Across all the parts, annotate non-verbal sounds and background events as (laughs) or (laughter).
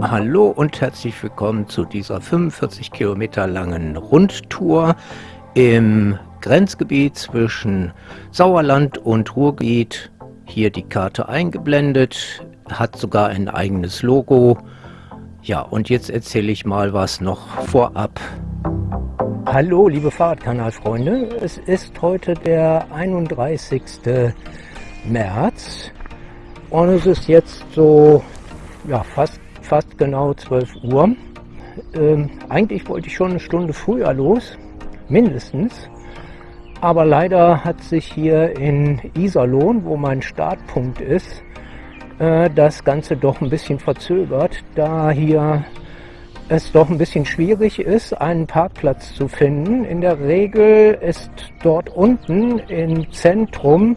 Hallo und herzlich willkommen zu dieser 45 Kilometer langen Rundtour im Grenzgebiet zwischen Sauerland und Ruhrgebiet. Hier die Karte eingeblendet, hat sogar ein eigenes Logo. Ja, und jetzt erzähle ich mal was noch vorab. Hallo, liebe Fahrradkanalfreunde. Es ist heute der 31. März und es ist jetzt so ja, fast, fast genau 12 Uhr. Ähm, eigentlich wollte ich schon eine Stunde früher los, mindestens. Aber leider hat sich hier in Iserlohn, wo mein Startpunkt ist, äh, das Ganze doch ein bisschen verzögert, da hier es doch ein bisschen schwierig ist, einen Parkplatz zu finden. In der Regel ist dort unten im Zentrum,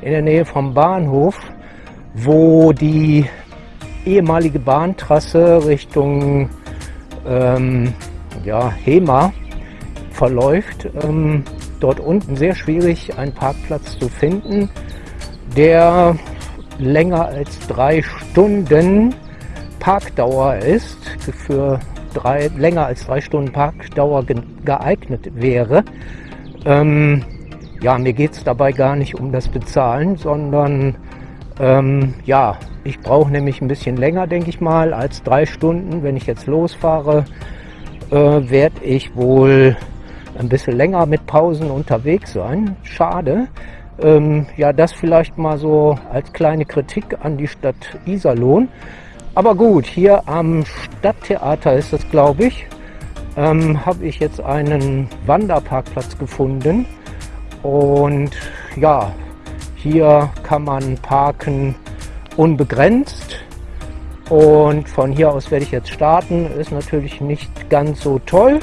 in der Nähe vom Bahnhof, wo die ehemalige Bahntrasse Richtung ähm, ja, Hema verläuft, ähm, dort unten sehr schwierig, einen Parkplatz zu finden, der länger als drei Stunden Parkdauer ist, für drei, länger als drei Stunden Parkdauer geeignet wäre. Ähm, ja, mir geht es dabei gar nicht um das Bezahlen, sondern ähm, ja, ich brauche nämlich ein bisschen länger, denke ich mal, als drei Stunden. Wenn ich jetzt losfahre, äh, werde ich wohl ein bisschen länger mit Pausen unterwegs sein. Schade. Ähm, ja, das vielleicht mal so als kleine Kritik an die Stadt Iserlohn. Aber gut, hier am Stadttheater ist es, glaube ich, ähm, habe ich jetzt einen Wanderparkplatz gefunden. Und ja, hier kann man parken unbegrenzt. Und von hier aus werde ich jetzt starten. Ist natürlich nicht ganz so toll,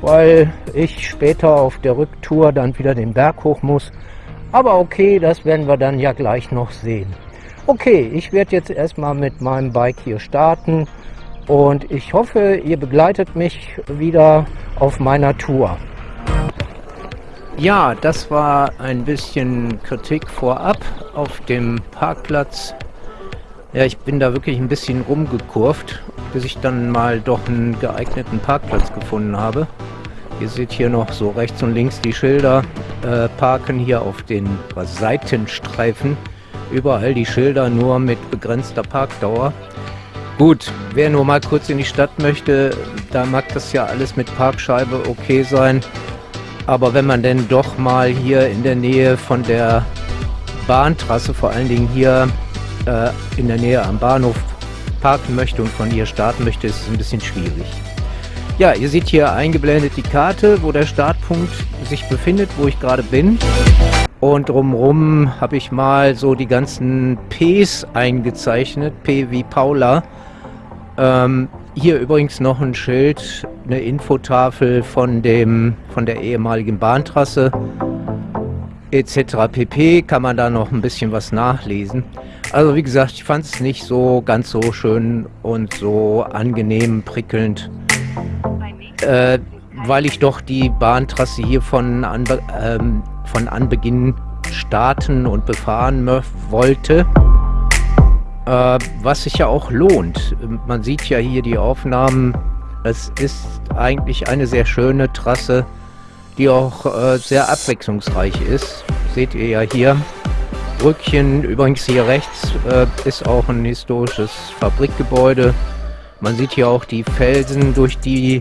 weil ich später auf der Rücktour dann wieder den Berg hoch muss. Aber okay, das werden wir dann ja gleich noch sehen. Okay, ich werde jetzt erstmal mit meinem Bike hier starten und ich hoffe, ihr begleitet mich wieder auf meiner Tour. Ja, das war ein bisschen Kritik vorab auf dem Parkplatz. Ja, ich bin da wirklich ein bisschen rumgekurvt, bis ich dann mal doch einen geeigneten Parkplatz gefunden habe. Ihr seht hier noch so rechts und links die Schilder. Äh, parken hier auf den Seitenstreifen. Überall die Schilder nur mit begrenzter Parkdauer. Gut, wer nur mal kurz in die Stadt möchte, da mag das ja alles mit Parkscheibe okay sein. Aber wenn man denn doch mal hier in der Nähe von der Bahntrasse, vor allen Dingen hier äh, in der Nähe am Bahnhof parken möchte und von hier starten möchte, ist es ein bisschen schwierig. Ja, ihr seht hier eingeblendet die Karte, wo der Startpunkt sich befindet, wo ich gerade bin. Und drumherum habe ich mal so die ganzen Ps eingezeichnet, P wie Paula. Ähm, hier übrigens noch ein Schild, eine Infotafel von, dem, von der ehemaligen Bahntrasse etc. pp. Kann man da noch ein bisschen was nachlesen. Also wie gesagt, ich fand es nicht so ganz so schön und so angenehm, prickelnd äh, weil ich doch die Bahntrasse hier von, Anbe ähm, von Anbeginn starten und befahren wollte. Äh, was sich ja auch lohnt. Man sieht ja hier die Aufnahmen. Es ist eigentlich eine sehr schöne Trasse, die auch äh, sehr abwechslungsreich ist. Seht ihr ja hier. Brückchen, übrigens hier rechts äh, ist auch ein historisches Fabrikgebäude. Man sieht hier auch die Felsen, durch die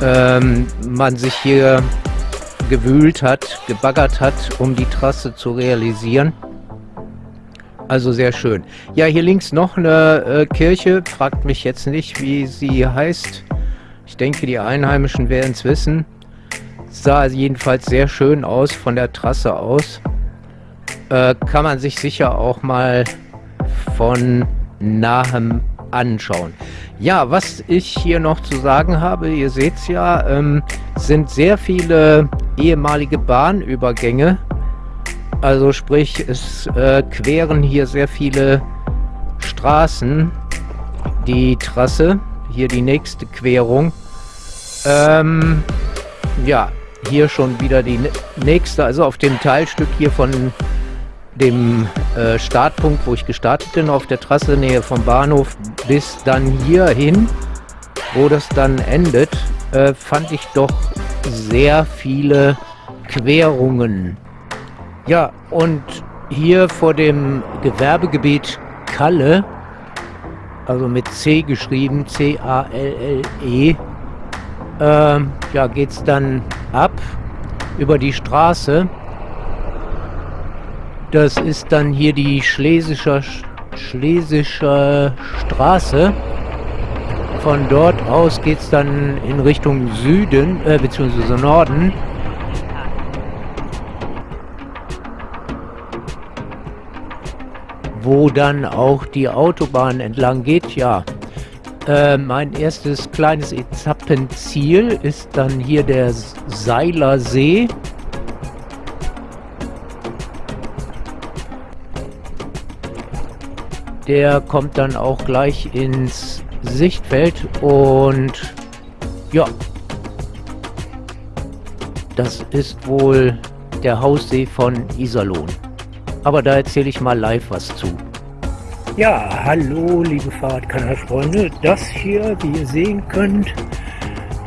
ähm, man sich hier gewühlt hat, gebaggert hat, um die Trasse zu realisieren. Also sehr schön. Ja, hier links noch eine äh, Kirche. Fragt mich jetzt nicht, wie sie heißt. Ich denke, die Einheimischen werden es wissen. Sah jedenfalls sehr schön aus von der Trasse aus. Äh, kann man sich sicher auch mal von nahem anschauen. Ja, was ich hier noch zu sagen habe, ihr seht es ja, ähm, sind sehr viele ehemalige Bahnübergänge. Also sprich, es äh, queren hier sehr viele Straßen die Trasse. Hier die nächste Querung. Ähm, ja, hier schon wieder die nächste, also auf dem Teilstück hier von dem äh, Startpunkt, wo ich gestartet bin, auf der Trasse Nähe vom Bahnhof, bis dann hier hin, wo das dann endet, äh, fand ich doch sehr viele Querungen. Ja, und hier vor dem Gewerbegebiet Kalle, also mit C geschrieben, C-A-L-L-E, äh, ja, geht es dann ab über die Straße. Das ist dann hier die Schlesischer, Schlesische Straße. Von dort aus geht es dann in Richtung Süden, äh, beziehungsweise Norden. Wo dann auch die Autobahn entlang geht, ja. Äh, mein erstes kleines Etappenziel ist dann hier der Seiler See. Der kommt dann auch gleich ins Sichtfeld und ja, das ist wohl der Haussee von Iserlohn. Aber da erzähle ich mal live was zu. Ja, hallo liebe Fahrradkanalfreunde. Das hier, wie ihr sehen könnt,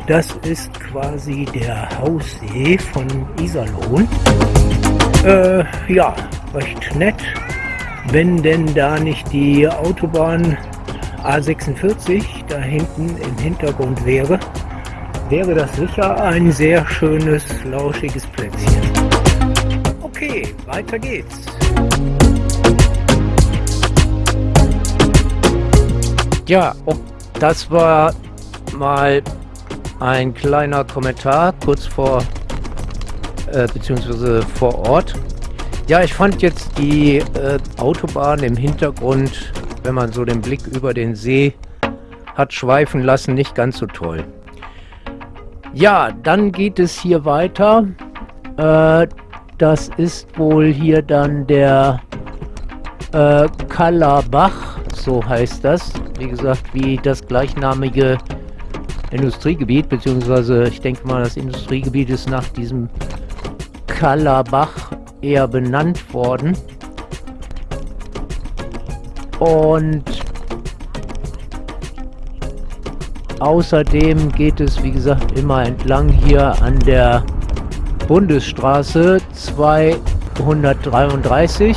das ist quasi der Haussee von Iserlohn. Äh, ja, recht nett, wenn denn da nicht die Autobahn A46 da hinten im Hintergrund wäre, wäre das sicher ein sehr schönes, lauschiges Plätzchen. Okay, weiter geht's. Ja, das war mal ein kleiner Kommentar kurz vor, äh, beziehungsweise vor Ort. Ja, ich fand jetzt die äh, Autobahn im Hintergrund, wenn man so den Blick über den See hat schweifen lassen, nicht ganz so toll. Ja, dann geht es hier weiter. Äh, das ist wohl hier dann der äh, Kallerbach, so heißt das wie gesagt, wie das gleichnamige Industriegebiet, beziehungsweise ich denke mal, das Industriegebiet ist nach diesem Kallerbach eher benannt worden. Und außerdem geht es, wie gesagt, immer entlang hier an der Bundesstraße 233.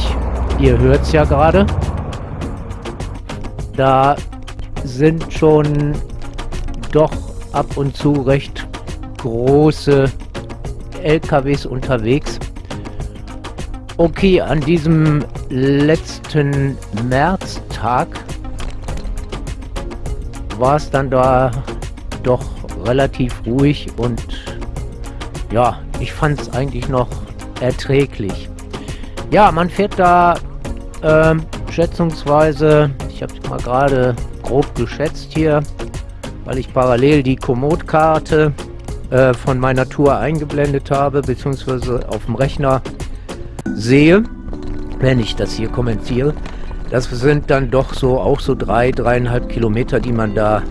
Ihr hört es ja gerade. Da sind schon doch ab und zu recht große LKWs unterwegs. Okay, an diesem letzten Märztag war es dann da doch relativ ruhig und ja, ich fand es eigentlich noch erträglich. Ja, man fährt da äh, schätzungsweise, ich habe mal gerade grob geschätzt hier, weil ich parallel die Komoot-Karte äh, von meiner Tour eingeblendet habe, beziehungsweise auf dem Rechner sehe, wenn ich das hier kommentiere. Das sind dann doch so auch so drei, dreieinhalb Kilometer, die man da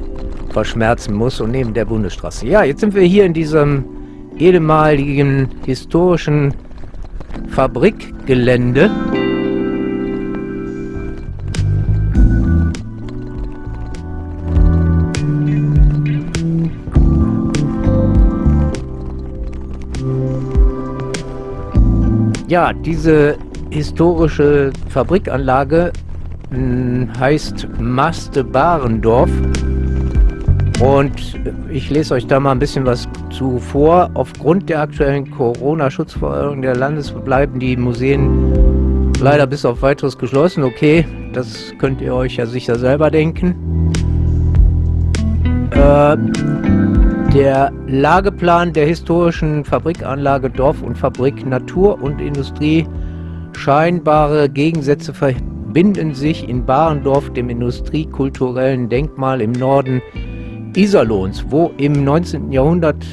verschmerzen muss und neben der Bundesstraße. Ja, jetzt sind wir hier in diesem ehemaligen historischen Fabrikgelände. Ja, diese historische Fabrikanlage hm, heißt Maste Barendorf. Und ich lese euch da mal ein bisschen was zu vor. Aufgrund der aktuellen Corona-Schutzverordnung der Landes bleiben die Museen leider bis auf weiteres geschlossen. Okay, das könnt ihr euch ja sicher selber denken. Äh, der Lageplan der historischen Fabrikanlage Dorf und Fabrik Natur und Industrie scheinbare Gegensätze verbinden sich in Barendorf, dem industriekulturellen Denkmal im Norden Iserlohns, wo im 19. Jahrhundert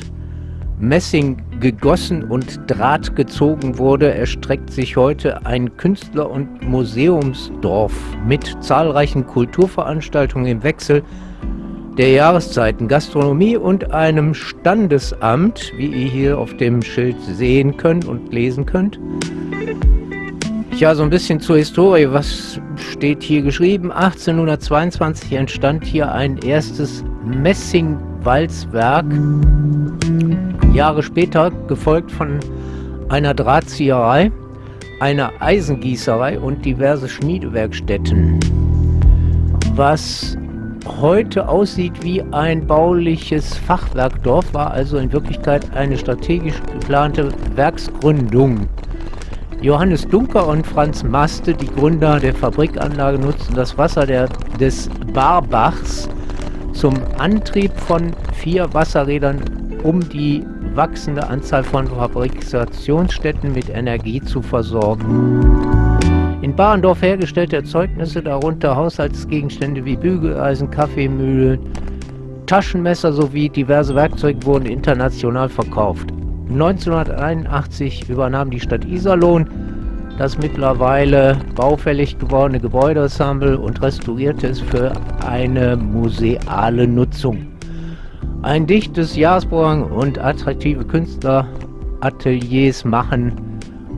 Messing gegossen und Draht gezogen wurde, erstreckt sich heute ein Künstler- und Museumsdorf mit zahlreichen Kulturveranstaltungen im Wechsel der Jahreszeiten, Gastronomie und einem Standesamt, wie ihr hier auf dem Schild sehen könnt und lesen könnt. Ja, so ein bisschen zur Historie. Was steht hier geschrieben? 1822 entstand hier ein erstes Messingwalzwerk. Jahre später gefolgt von einer Drahtzieherei, einer Eisengießerei und diverse Schmiedewerkstätten. Was heute aussieht wie ein bauliches Fachwerkdorf, war also in Wirklichkeit eine strategisch geplante Werksgründung. Johannes Dunker und Franz Maste, die Gründer der Fabrikanlage, nutzten das Wasser der, des Barbachs zum Antrieb von vier Wasserrädern, um die wachsende Anzahl von Fabrikationsstätten mit Energie zu versorgen. In Barendorf hergestellte Erzeugnisse, darunter Haushaltsgegenstände wie Bügeleisen, Kaffeemühlen, Taschenmesser sowie diverse Werkzeuge wurden international verkauft. 1981 übernahm die Stadt Iserlohn das mittlerweile baufällig gewordene Gebäudeensemble und restaurierte es für eine museale Nutzung. Ein dichtes Jahresprogramm und attraktive Künstlerateliers machen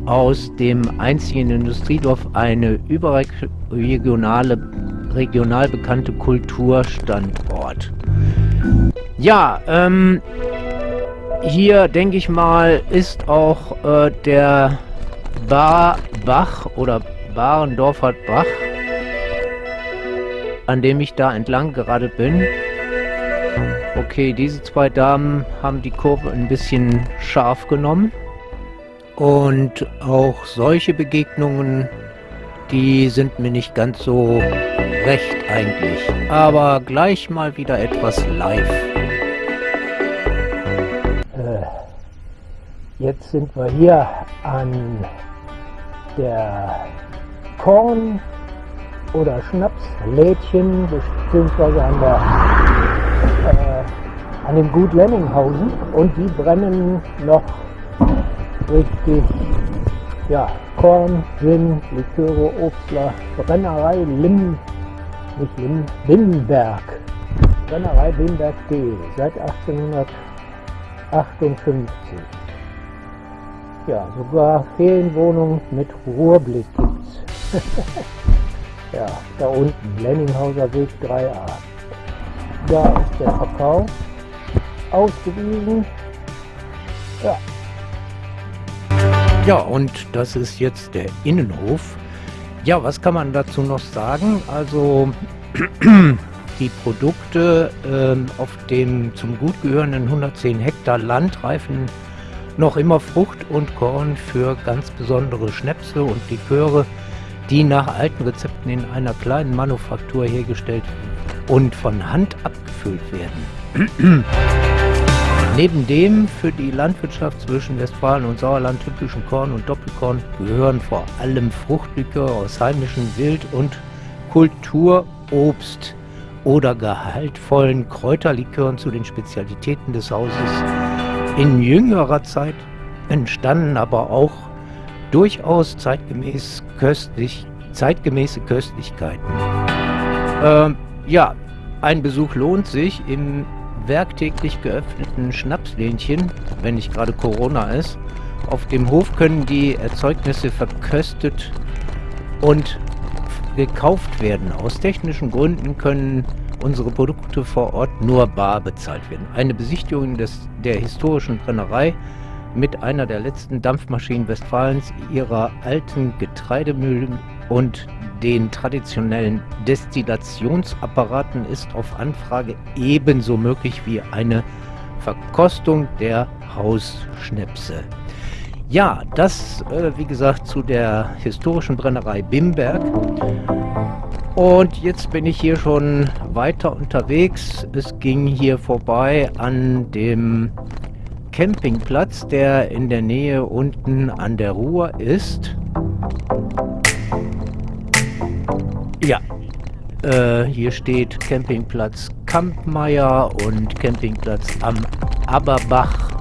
aus dem einzigen Industriedorf eine überregionale, regional bekannte Kulturstandort. Ja, ähm, hier denke ich mal ist auch äh, der Barbach oder Barendorfer Bach, an dem ich da entlang gerade bin. Okay, diese zwei Damen haben die Kurve ein bisschen scharf genommen. Und auch solche Begegnungen, die sind mir nicht ganz so recht eigentlich. Aber gleich mal wieder etwas live. Äh, jetzt sind wir hier an der Korn- oder Schnapslädchen, beziehungsweise an, äh, an dem Gut Lenninghausen und die brennen noch richtig, ja, Korn, Gin, Liköre, Obstler, Brennerei Lim, nicht Lim, Limberg. Brennerei Limberg D, seit 1858. Ja, sogar Ferienwohnung mit Ruhrblick gibt's. (laughs) ja, da unten, Lenninghauser Weg 3a. Da ist der Verkauf ausgewiesen. Ja. Ja, und das ist jetzt der Innenhof. Ja, was kann man dazu noch sagen? Also (clears throat) die Produkte ähm, auf dem zum Gut gehörenden 110 Hektar Land reifen noch immer Frucht und Korn für ganz besondere Schnäpse und Liköre, die nach alten Rezepten in einer kleinen Manufaktur hergestellt und von Hand abgefüllt werden. (clears throat) Neben dem für die Landwirtschaft zwischen Westfalen und Sauerland typischen Korn und Doppelkorn gehören vor allem Fruchtliköre aus heimischen Wild- und Kulturobst oder gehaltvollen Kräuterlikören zu den Spezialitäten des Hauses in jüngerer Zeit entstanden aber auch durchaus zeitgemäß köstlich, zeitgemäße Köstlichkeiten. Ähm, ja, ein Besuch lohnt sich im werktäglich geöffneten Schnapslähnchen, wenn nicht gerade Corona ist. Auf dem Hof können die Erzeugnisse verköstet und gekauft werden. Aus technischen Gründen können unsere Produkte vor Ort nur bar bezahlt werden. Eine Besichtigung des, der historischen Brennerei mit einer der letzten Dampfmaschinen Westfalens, ihrer alten Getreidemühlen und den traditionellen Destillationsapparaten ist auf Anfrage ebenso möglich wie eine Verkostung der Hausschnäpse. Ja, das, äh, wie gesagt, zu der historischen Brennerei Bimberg. Und jetzt bin ich hier schon weiter unterwegs. Es ging hier vorbei an dem Campingplatz, der in der Nähe unten an der Ruhr ist. Ja, äh, hier steht Campingplatz Kampmeier und Campingplatz am Aberbach.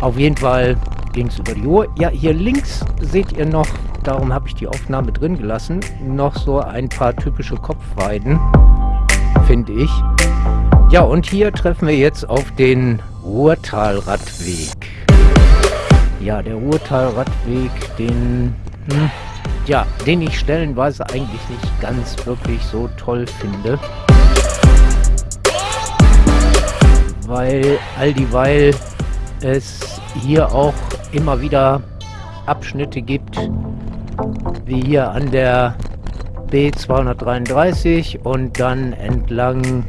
Auf jeden Fall ging es über die Ruhr. Ja, hier links seht ihr noch darum habe ich die Aufnahme drin gelassen, noch so ein paar typische Kopfweiden, finde ich. Ja, und hier treffen wir jetzt auf den Ruhrtalradweg. Ja, der Ruhrtalradweg, den hm, ja, den ich stellenweise eigentlich nicht ganz wirklich so toll finde. Weil all dieweil es hier auch immer wieder Abschnitte gibt, wie hier an der B233 und dann entlang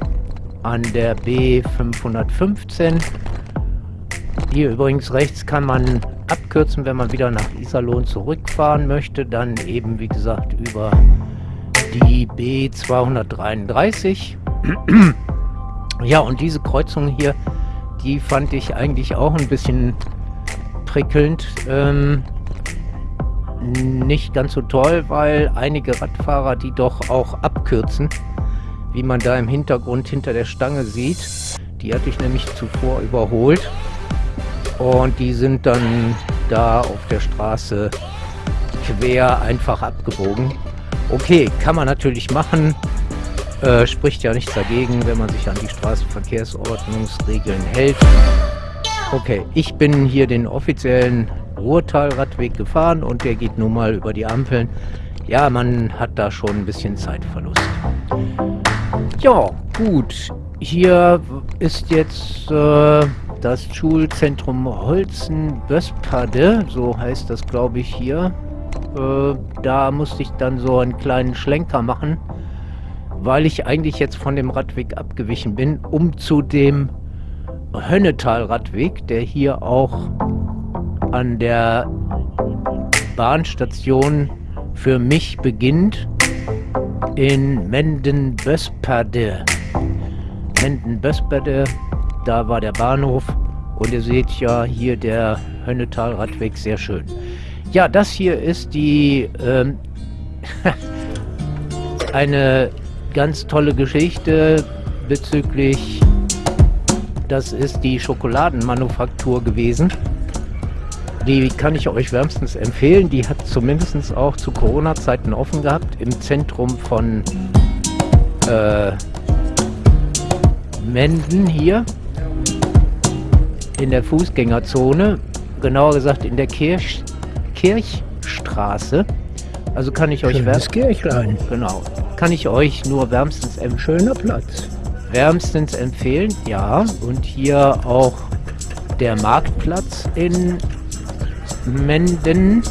an der B515. Hier übrigens rechts kann man abkürzen, wenn man wieder nach Iserlohn zurückfahren möchte. Dann eben, wie gesagt, über die B233. ja, und diese Kreuzung hier, die fand ich eigentlich auch ein bisschen prickelnd. Ähm, nicht ganz so toll, weil einige Radfahrer die doch auch abkürzen, wie man da im Hintergrund hinter der Stange sieht. Die hatte ich nämlich zuvor überholt und die sind dann da auf der Straße quer einfach abgebogen. Okay, kann man natürlich machen. Äh, spricht ja nichts dagegen, wenn man sich an die Straßenverkehrsordnungsregeln hält. Okay, ich bin hier den offiziellen Ruhrtalradweg gefahren und der geht nun mal über die Ampeln. Ja, man hat da schon ein bisschen Zeitverlust. Ja, gut. Hier ist jetzt äh, das Schulzentrum Holzen-Böspade, so heißt das glaube ich hier. Äh, da musste ich dann so einen kleinen Schlenker machen, weil ich eigentlich jetzt von dem Radweg abgewichen bin, um zu dem Hönnetal-Radweg, der hier auch an der Bahnstation für mich beginnt in Menden-Bösperde. Menden-Bösperde da war der Bahnhof und ihr seht ja hier der Hönnetal-Radweg sehr schön. Ja, das hier ist die ähm, (laughs) eine ganz tolle Geschichte bezüglich, das ist die Schokoladenmanufaktur gewesen. Die kann ich euch wärmstens empfehlen. Die hat zumindest auch zu Corona-Zeiten offen gehabt im Zentrum von äh, Menden hier in der Fußgängerzone, genauer gesagt in der Kirch, Kirchstraße. Also kann ich euch wärmstens Kirchlein. Genau. Kann ich euch nur wärmstens empfehlen. Schöner Platz. Wärmstens empfehlen, ja. Und hier auch der Marktplatz in Menden.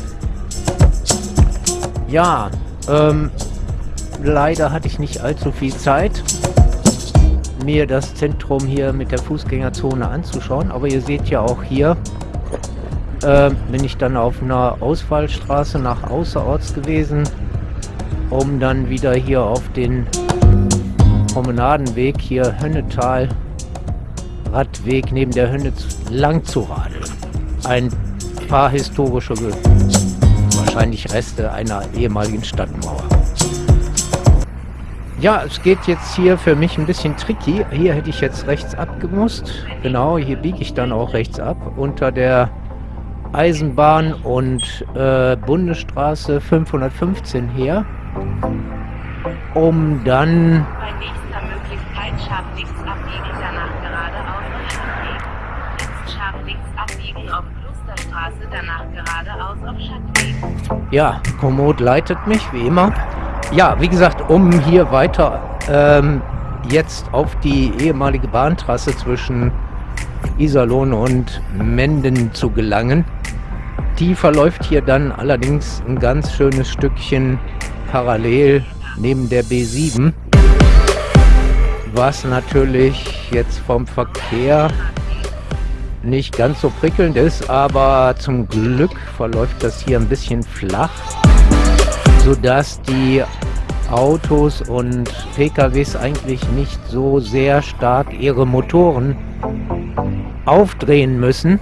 Ja, ähm, leider hatte ich nicht allzu viel Zeit mir das Zentrum hier mit der Fußgängerzone anzuschauen. Aber ihr seht ja auch hier, äh, bin ich dann auf einer Ausfallstraße nach Außerorts gewesen, um dann wieder hier auf den Promenadenweg hier Hönnetal Radweg neben der Hönne lang zu radeln. Ein paar historische, wahrscheinlich Reste einer ehemaligen Stadtmauer. Ja, es geht jetzt hier für mich ein bisschen tricky. Hier hätte ich jetzt rechts abgemusst. Genau, hier biege ich dann auch rechts ab. Unter der Eisenbahn und äh, Bundesstraße 515 her. Um dann... Bei nächster Möglichkeit scharf links abbiegen, danach geradeaus auf Schattweg. Jetzt scharf links abbiegen auf Klosterstraße, danach geradeaus auf Schattweg. Ja, Komoot leitet mich, wie immer. Ja, wie gesagt, um hier weiter ähm, jetzt auf die ehemalige Bahntrasse zwischen Iserlohn und Menden zu gelangen. Die verläuft hier dann allerdings ein ganz schönes Stückchen parallel neben der B7, was natürlich jetzt vom Verkehr nicht ganz so prickelnd ist, aber zum Glück verläuft das hier ein bisschen flach sodass die Autos und PKWs eigentlich nicht so sehr stark ihre Motoren aufdrehen müssen,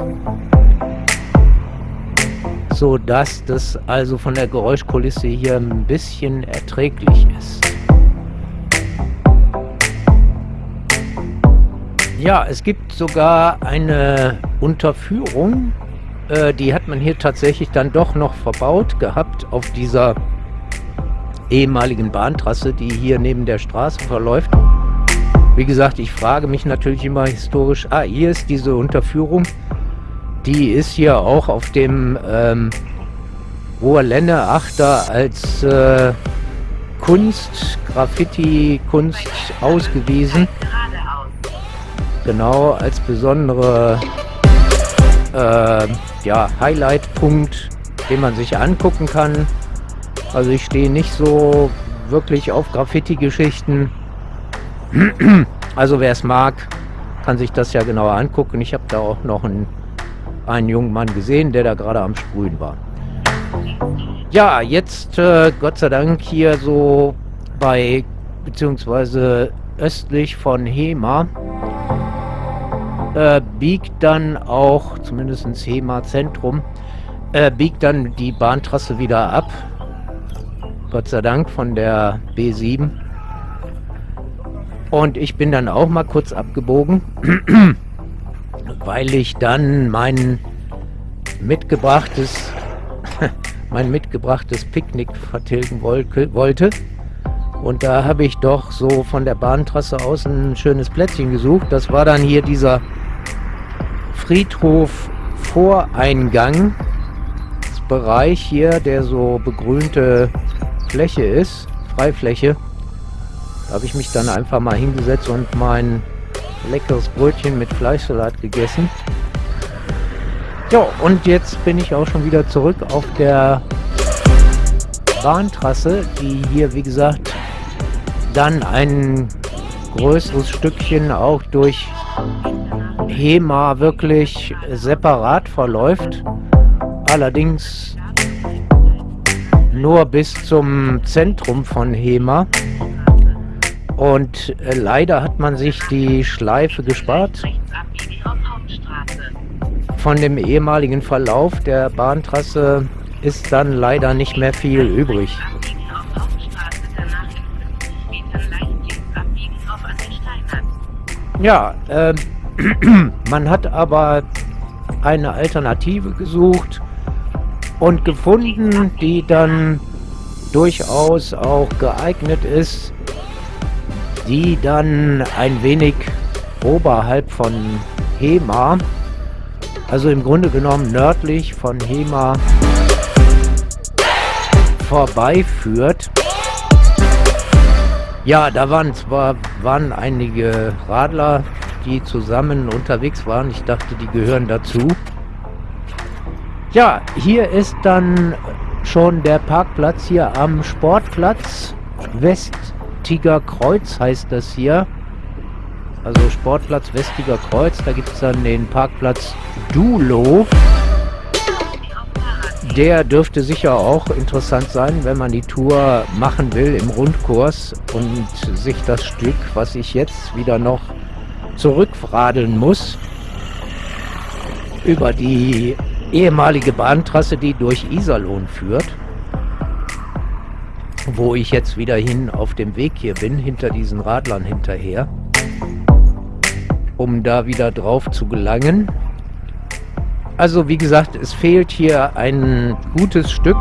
sodass das also von der Geräuschkulisse hier ein bisschen erträglich ist. Ja, es gibt sogar eine Unterführung, äh, die hat man hier tatsächlich dann doch noch verbaut gehabt auf dieser ehemaligen Bahntrasse, die hier neben der Straße verläuft. Wie gesagt, ich frage mich natürlich immer historisch, ah, hier ist diese Unterführung. Die ist hier auch auf dem ähm, Hoher Lenneachter als äh, Kunst, Graffiti-Kunst ausgewiesen. Genau, als besondere äh, ja, Highlight-Punkt, den man sich angucken kann. Also ich stehe nicht so wirklich auf Graffiti-Geschichten. Also wer es mag, kann sich das ja genauer angucken. Ich habe da auch noch einen, einen jungen Mann gesehen, der da gerade am Sprühen war. Ja, jetzt äh, Gott sei Dank hier so bei, beziehungsweise östlich von Hema, äh, biegt dann auch, zumindest Hema Zentrum, äh, biegt dann die Bahntrasse wieder ab. Gott sei Dank von der B7. Und ich bin dann auch mal kurz abgebogen, (clears throat) weil ich dann mein mitgebrachtes (laughs) mein mitgebrachtes Picknick vertilgen wollte. Und da habe ich doch so von der Bahntrasse aus ein schönes Plätzchen gesucht. Das war dann hier dieser Friedhof Voreingang. Bereich hier, der so begrünte Fläche ist, Freifläche. Da habe ich mich dann einfach mal hingesetzt und mein leckeres Brötchen mit Fleischsalat gegessen. Ja, und jetzt bin ich auch schon wieder zurück auf der Bahntrasse, die hier, wie gesagt, dann ein größeres Stückchen auch durch Hema wirklich separat verläuft. Allerdings nur bis zum Zentrum von Hema. Und äh, leider hat man sich die Schleife gespart von dem ehemaligen Verlauf der Bahntrasse ist dann leider nicht mehr viel übrig. Ja, äh, (clears throat) man hat aber eine Alternative gesucht und gefunden, die dann durchaus auch geeignet ist, die dann ein wenig oberhalb von Hema also im Grunde genommen nördlich von Hema vorbeiführt. Ja, da waren zwar waren einige Radler, die zusammen unterwegs waren. Ich dachte, die gehören dazu. Ja, hier ist dann schon der Parkplatz hier am Sportplatz. Westiger Kreuz heißt das hier also Sportplatz Westiger Kreuz. Da gibt es dann den Parkplatz Dulo. Der dürfte sicher auch interessant sein, wenn man die Tour machen will im Rundkurs und sich das Stück, was ich jetzt wieder noch zurückradeln muss, über die ehemalige Bahntrasse, die durch Iserlohn führt, wo ich jetzt wieder hin auf dem Weg hier bin, hinter diesen Radlern hinterher um da wieder drauf zu gelangen. Also wie gesagt, es fehlt hier ein gutes Stück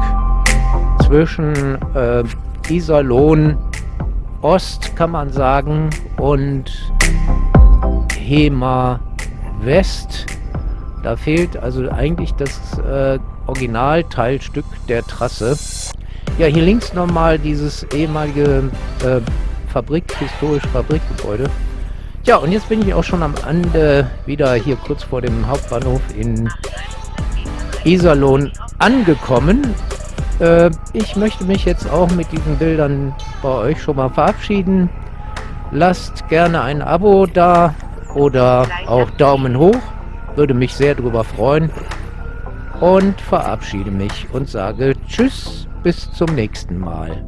zwischen äh, Iserlohn Ost, kann man sagen, und Hema West. Da fehlt also eigentlich das äh, Originalteilstück der Trasse. Ja, hier links nochmal dieses ehemalige äh, Fabrik, historisch Fabrikgebäude. Ja, und jetzt bin ich auch schon am Ende wieder hier kurz vor dem Hauptbahnhof in Iserlohn angekommen. Äh, ich möchte mich jetzt auch mit diesen Bildern bei euch schon mal verabschieden. Lasst gerne ein Abo da oder auch Daumen hoch. Würde mich sehr darüber freuen. Und verabschiede mich und sage Tschüss, bis zum nächsten Mal.